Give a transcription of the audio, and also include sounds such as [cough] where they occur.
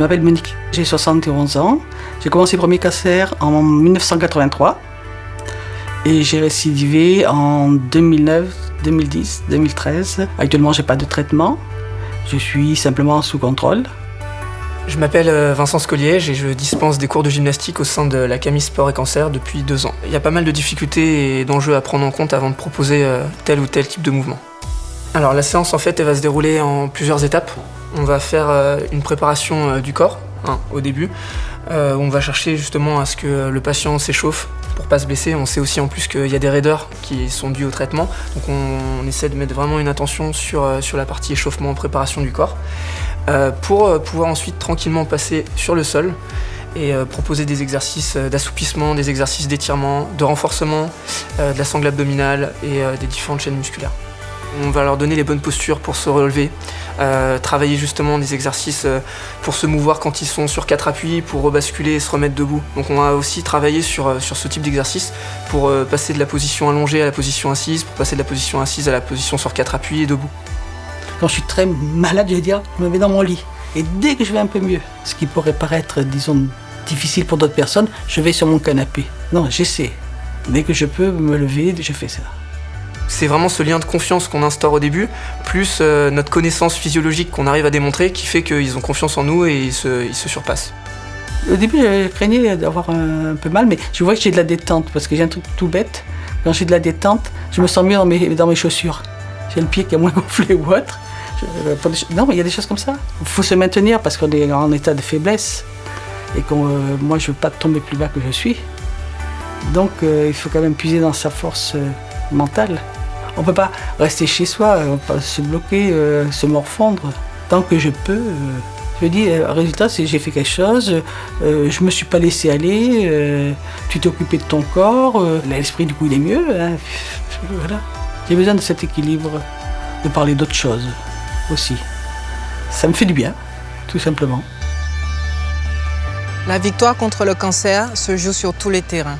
m'appelle Monique, j'ai 71 ans. J'ai commencé premier cancer en 1983 et j'ai récidivé en 2009, 2010, 2013. Actuellement, j'ai pas de traitement. Je suis simplement sous contrôle. Je m'appelle euh, Vincent Scoliège et je dispense des cours de gymnastique au sein de la Camille Sport et Cancer depuis deux ans. Il y a pas mal de difficultés et d'enjeux à prendre en compte avant de proposer euh, tel ou tel type de mouvement. Alors la séance en fait va se dérouler en plusieurs étapes. On va faire euh, une préparation du corps hein, au début. on va chercher justement à ce que le patient s'échauffe pour pas se blesser. On sait aussi en plus qu'il y a des raideurs qui sont dues au traitement. Donc on, essaie de mettre vraiment une attention sur, la partie échauffement, préparation du corps. Euh, pour euh, pouvoir ensuite tranquillement passer sur le sol et euh, proposer des exercices d'assoupissement, des exercices d'étirement, de renforcement de la sangle abdominale et des différentes chaînes musculaires. On va leur donner les bonnes postures pour se relever, travailler justement des exercices pour se mouvoir quand ils sont sur quatre appuis, pour rebasculer et se remettre debout. Donc on va aussi travailler sur, sur ce type d'exercice pour passer de la position allongée à la position assise, pour passer de la position assise à la position sur quatre appuis et debout. Quand je suis très malade, je vais dire, je me mets dans mon lit. Et dès que je vais un peu mieux, ce qui pourrait paraître, disons, difficile pour d'autres personnes, je vais sur mon canapé. Non, j'essaie. Dès que je peux me lever, je fais ça. C'est vraiment ce lien de confiance qu'on instaure au début, plus euh, notre connaissance physiologique qu'on arrive à démontrer, qui fait qu'ils ont confiance en nous et ils se, surpassent. Au début, je craignais d'avoir un, peu mal, mais je vois que j'ai de la détente, parce que j'ai un truc tout bête. Quand j'ai de la détente, je me sens mieux dans mes, dans mes chaussures. J'ai le pied qui est moins [laughs] gonflé ou autre. Euh, non, mais il y a des choses comme ça. Il faut se maintenir parce qu'on est en état de faiblesse et que euh, moi, je ne veux pas tomber plus bas que je suis. Donc, il faut quand même puiser dans sa force mentale. On ne peut pas rester chez soi, se bloquer, se morfondre. Tant que je peux, je dis, le résultat, c'est j'ai fait quelque chose, je me suis pas laissé aller, tu t'es occupé de ton corps, l'esprit, du coup, il est mieux. Hein. J'ai besoin de cet équilibre, de parler d'autres choses aussi. Ça me fait du bien, tout simplement. La victoire contre le cancer se joue sur tous les terrains.